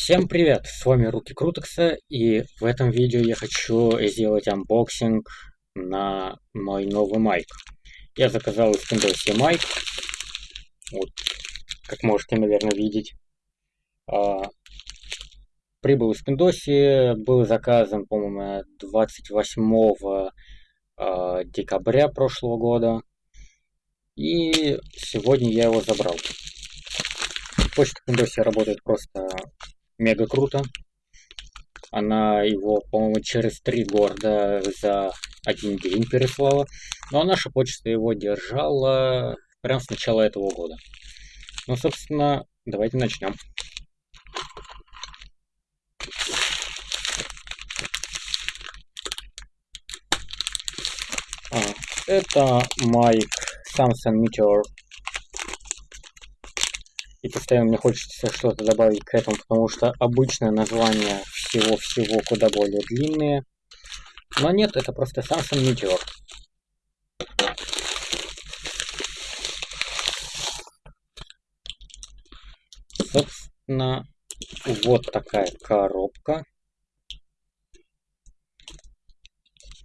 Всем привет, с вами Руки Крутекса, и в этом видео я хочу сделать анбоксинг на мой новый майк. Я заказал из Windows майк, вот, как можете, наверное, видеть. А, прибыл из Windows, был заказан, по-моему, 28 а, декабря прошлого года, и сегодня я его забрал. Почта Windows работает просто мега круто. Она его, по-моему, через три города за один день переслала. А наша почта его держала прям с начала этого года. Ну, собственно, давайте начнем. А, это майк Samsung Meteor и постоянно мне хочется что-то добавить к этому, потому что обычное название всего-всего куда более длинные. Но нет, это просто Samsung Meteor. Собственно, вот такая коробка.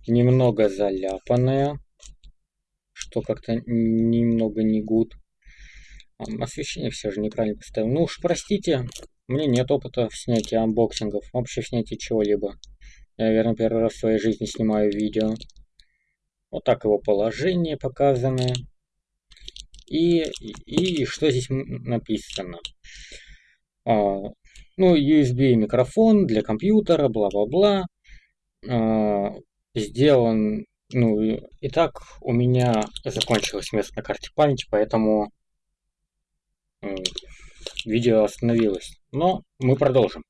Немного заляпанная, что как-то немного не good. Освещение все же неправильно поставил. Ну уж простите, мне нет опыта в снятии анбоксингов, вообще в снятии чего-либо. Я, наверное, первый раз в своей жизни снимаю видео. Вот так его положение показано. И, и, и что здесь написано? А, ну, USB микрофон для компьютера, бла-бла-бла. А, сделан, ну, и так у меня закончилось место на карте памяти, поэтому видео остановилось. Но мы продолжим.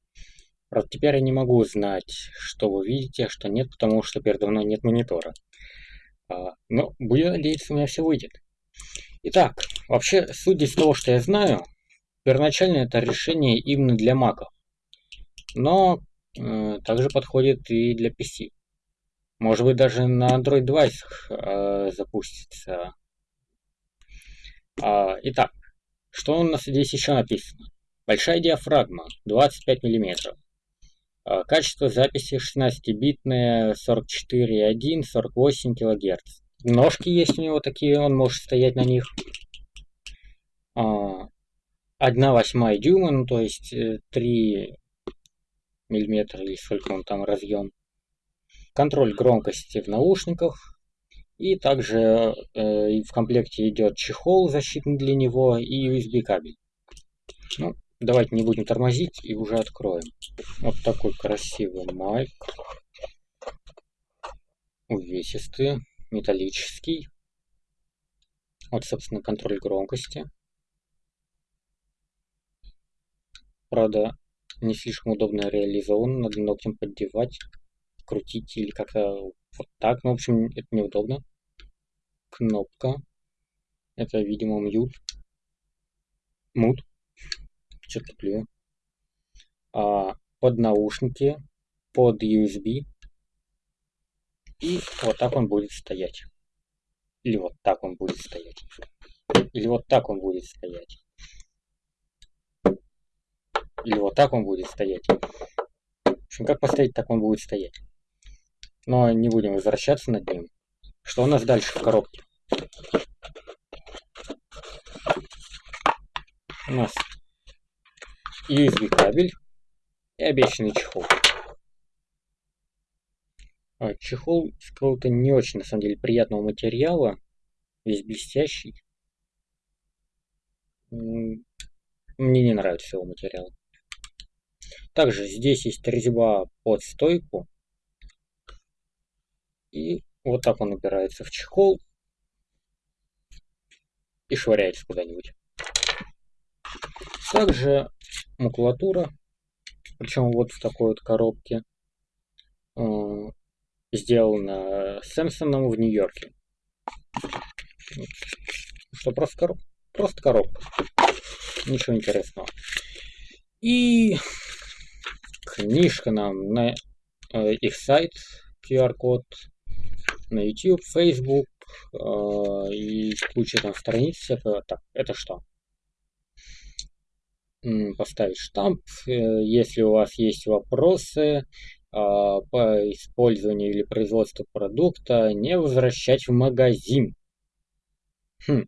Правда, теперь я не могу узнать, что вы видите, а что нет, потому что передо мной нет монитора. А, но будем надеяться, у меня все выйдет. Итак, вообще, судя из того, что я знаю, первоначально это решение именно для Mac. Но э, также подходит и для PC. Может быть, даже на Android девайсах э, запустится. А, итак, что у нас здесь еще написано? Большая диафрагма, 25 мм. А, качество записи 16-битное, 44,1, 48 кГц. Ножки есть у него такие, он может стоять на них. 1 а, восьмая дюйма, ну то есть 3 э, миллиметра или сколько он там разъем. Контроль громкости в наушниках, и также э, в комплекте идет чехол защитный для него и USB кабель. Ну, давайте не будем тормозить и уже откроем. Вот такой красивый майк. Увесистый, металлический. Вот, собственно, контроль громкости. Правда, не слишком удобно реализован, надо ногтем поддевать, крутить или как-то вот так. Ну, в общем, это неудобно. Кнопка. Это, видимо, мьют. Мут. Что-то плюю. А, под наушники. Под USB. И вот так он будет стоять. Или вот так он будет стоять. Или вот так он будет стоять. Или вот так он будет стоять. В общем, как поставить, так он будет стоять. Но не будем возвращаться над ним. Что у нас дальше в коробке? У нас USB кабель и обещанный чехол. А, чехол из какого-то не очень, на самом деле, приятного материала. Весь блестящий. Мне не нравится его материал. Также здесь есть резьба под стойку. И вот так он упирается в чехол и швыряется куда-нибудь. Также макулатура, причем вот в такой вот коробке, э, сделана Сэмпсоном в Нью-Йорке. Что, просто, короб... просто коробка. Ничего интересного. И книжка нам на э, их сайт, QR-код на YouTube, Facebook э, и куча там страниц всякого. Так, это что? поставить штамп. Э, если у вас есть вопросы а, по использованию или производству продукта, не возвращать в магазин. Хм.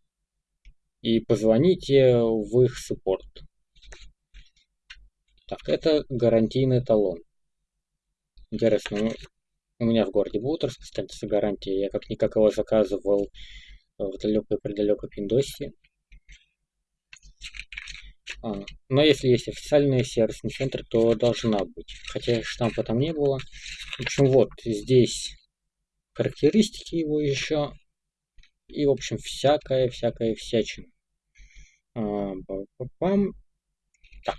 И позвоните в их суппорт. Так, это гарантийный талон. Интересно, у меня в городе Бутерс, кстати, с гарантией. Я как-никак его заказывал в далекой-предалекой Пиндосе. А, но если есть официальный сервисный центр, то должна быть. Хотя штампа там не было. В общем, вот здесь характеристики его еще. И, в общем, всякая всячина. А, пам. Так.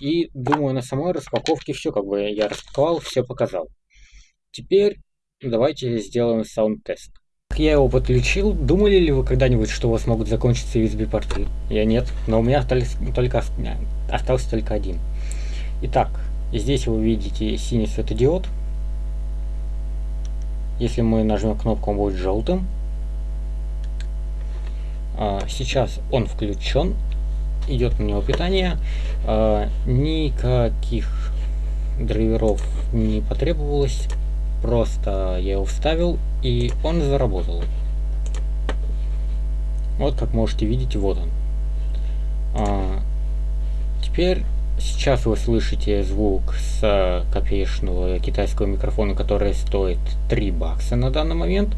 И думаю, на самой распаковке все, как бы я распаковал, все показал. Теперь давайте сделаем саунд-тест. Я его подключил. Думали ли вы когда-нибудь, что у вас могут закончиться USB-порты? Я нет, но у меня только остался только один. Итак, здесь вы видите синий светодиод. Если мы нажмем кнопку, он будет желтым. А, сейчас он включен. Идет на него питание. А, никаких драйверов не потребовалось. Просто я его вставил, и он заработал. Вот как можете видеть, вот он. А, теперь сейчас вы слышите звук с копеечного китайского микрофона, который стоит 3 бакса на данный момент,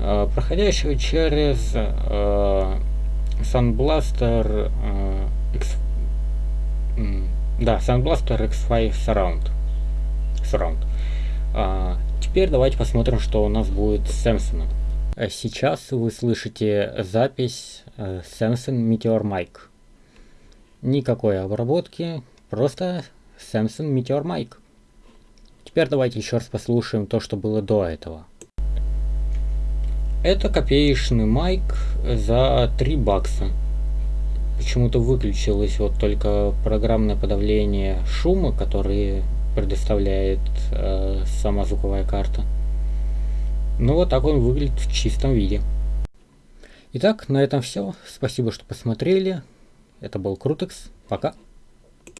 а, проходящего через а, Sunblaster а, X, да, Sunblaster X5 Surround. Surround. А, теперь давайте посмотрим, что у нас будет с Samsung. Э, сейчас вы слышите запись э, Samsung Meteor Mic. Никакой обработки, просто Samsung Meteor Mic. Теперь давайте еще раз послушаем то, что было до этого. Это копеечный майк за 3 бакса. Почему-то выключилось вот только программное подавление шума, который предоставляет э, сама звуковая карта. Ну вот так он выглядит в чистом виде. Итак, на этом все. Спасибо, что посмотрели. Это был Крутекс. Пока.